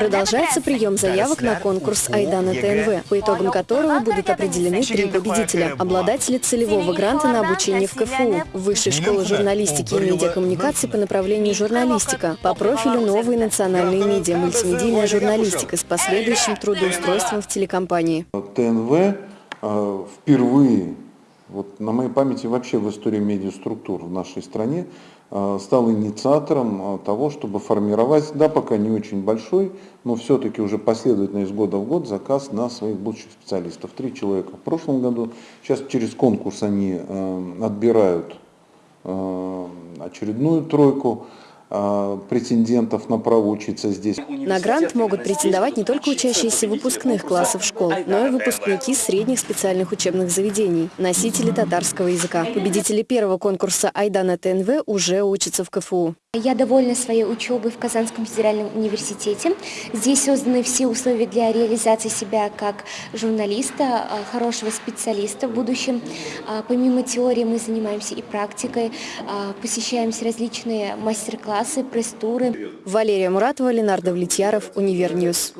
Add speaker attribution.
Speaker 1: Продолжается прием заявок на конкурс «Айдана ТНВ», по итогам которого будут определены три победителя. Обладатели целевого гранта на обучение в КФУ, Высшей школе журналистики и медиакоммуникации по направлению журналистика, по профилю новые национальные медиа, мультимедийная журналистика с последующим трудоустройством в телекомпании.
Speaker 2: ТНВ э, впервые, вот на моей памяти вообще в истории медиаструктур в нашей стране, э, стал инициатором э, того, чтобы формировать, да, пока не очень большой, но все-таки уже последовательно из года в год заказ на своих будущих специалистов. Три человека в прошлом году. Сейчас через конкурс они отбирают очередную тройку э, претендентов на право учиться здесь.
Speaker 1: На грант могут претендовать не только учащиеся выпускных классов школ, но и выпускники средних специальных учебных заведений, носители татарского языка. Победители первого конкурса «Айдана ТНВ» уже учатся в КФУ.
Speaker 3: Я довольна своей учебой в Казанском федеральном университете. Здесь созданы все условия для реализации себя как журналиста, а, хорошего специалиста в будущем. А, помимо теории мы занимаемся и практикой, а, посещаем различные мастер-классы, пресс-туры.
Speaker 1: Валерия Муратова, Ленар Давлетьяров, Univer News.